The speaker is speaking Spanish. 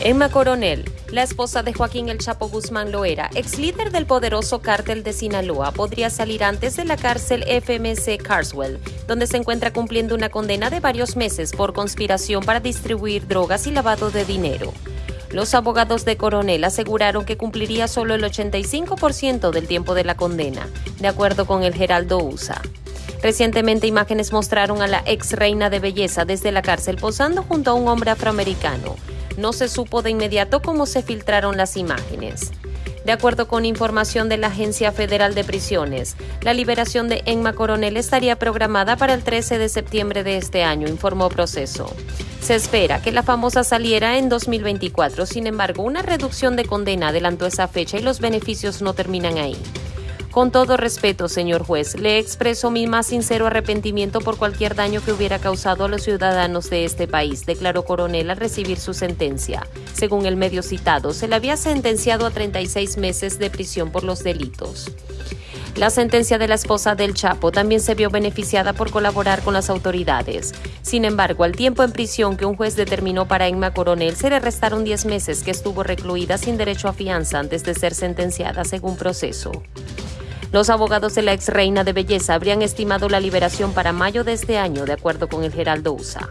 Emma Coronel, la esposa de Joaquín El Chapo Guzmán Loera, ex líder del poderoso cártel de Sinaloa, podría salir antes de la cárcel FMC Carswell, donde se encuentra cumpliendo una condena de varios meses por conspiración para distribuir drogas y lavado de dinero. Los abogados de Coronel aseguraron que cumpliría solo el 85% del tiempo de la condena, de acuerdo con el Geraldo USA. Recientemente imágenes mostraron a la ex reina de belleza desde la cárcel posando junto a un hombre afroamericano no se supo de inmediato cómo se filtraron las imágenes. De acuerdo con información de la Agencia Federal de Prisiones, la liberación de Emma Coronel estaría programada para el 13 de septiembre de este año, informó Proceso. Se espera que la famosa saliera en 2024, sin embargo, una reducción de condena adelantó esa fecha y los beneficios no terminan ahí. Con todo respeto, señor juez, le expreso mi más sincero arrepentimiento por cualquier daño que hubiera causado a los ciudadanos de este país, declaró Coronel al recibir su sentencia. Según el medio citado, se le había sentenciado a 36 meses de prisión por los delitos. La sentencia de la esposa del Chapo también se vio beneficiada por colaborar con las autoridades. Sin embargo, al tiempo en prisión que un juez determinó para Emma Coronel, se le restaron 10 meses que estuvo recluida sin derecho a fianza antes de ser sentenciada según proceso. Los abogados de la ex reina de belleza habrían estimado la liberación para mayo de este año, de acuerdo con el Geraldo USA.